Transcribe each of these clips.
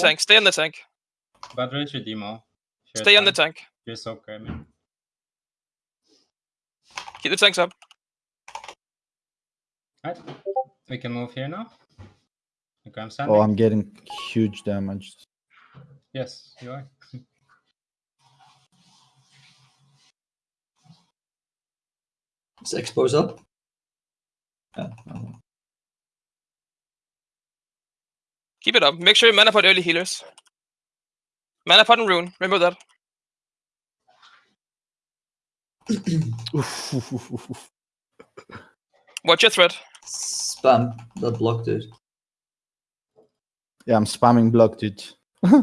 tank. Stay on the tank. But raise your demo. Sure, Stay on the tank. You're so okay, man. Keep the tanks up. Alright. We can move here now. Okay, I'm standing. Oh, I'm getting huge damage. Yes, you are. Is expose up? Yeah. no. Keep it up. Make sure you mana pot early healers. Mana pot and rune. Remember that. Oof, oof, oof, oof, oof. Watch your threat. Spam that block, dude. Yeah, I'm spamming block, dude.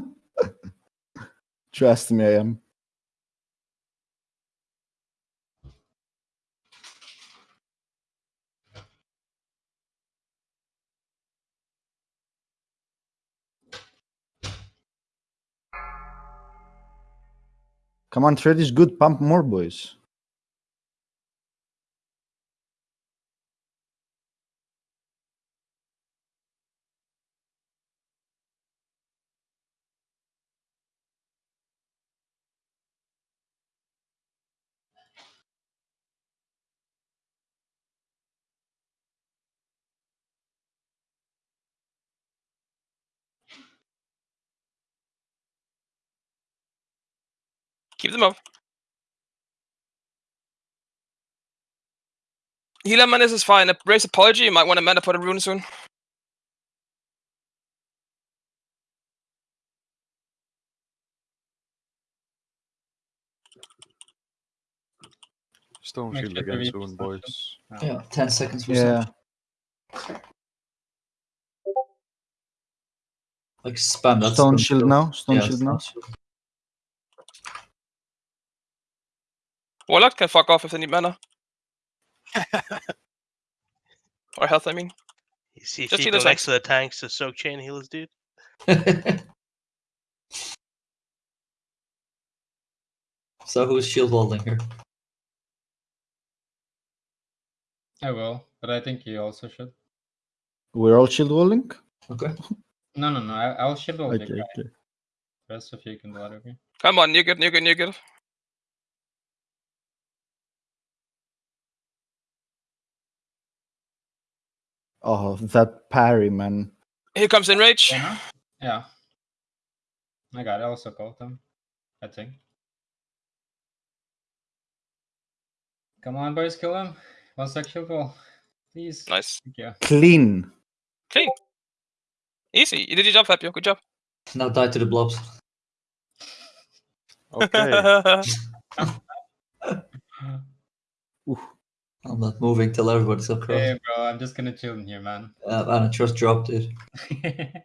Trust me, I am. Come on, trade is good. Pump more, boys. Keep them up. Healer menace is fine. A raise apology. You might want to mana pot a rune soon. Stone shield sure to again reach soon, boys. Yeah, 10 seconds for Yeah. some. Like spam that Stone shield now. Stone Yeah, shield stone now. shield. Warlock can fuck off if they need mana. or health, I mean. You see Just Fico heal next to the tanks to soak chain healers, dude. so who's shield holding here? I will, but I think you also should. We're all shield walling. Okay. No, no, no. I, I'll shield all the Okay, guy. okay. Rest of you can do it, okay? Come on, you good, you good, you good. Oh, that parry, man. Here comes Enrage. Yeah. Uh-huh. Yeah. I got it. I also called them. I think. Come on, boys, kill him. One sec shield wall. Please. Nice. Thank you. Clean. Clean. Easy. You did your job, Fabio. Good job. Now die to the blobs. Okay. I'm not moving till everybody's across. Hey, bro, I'm just gonna chill in here, man. Uh, and I just dropped it.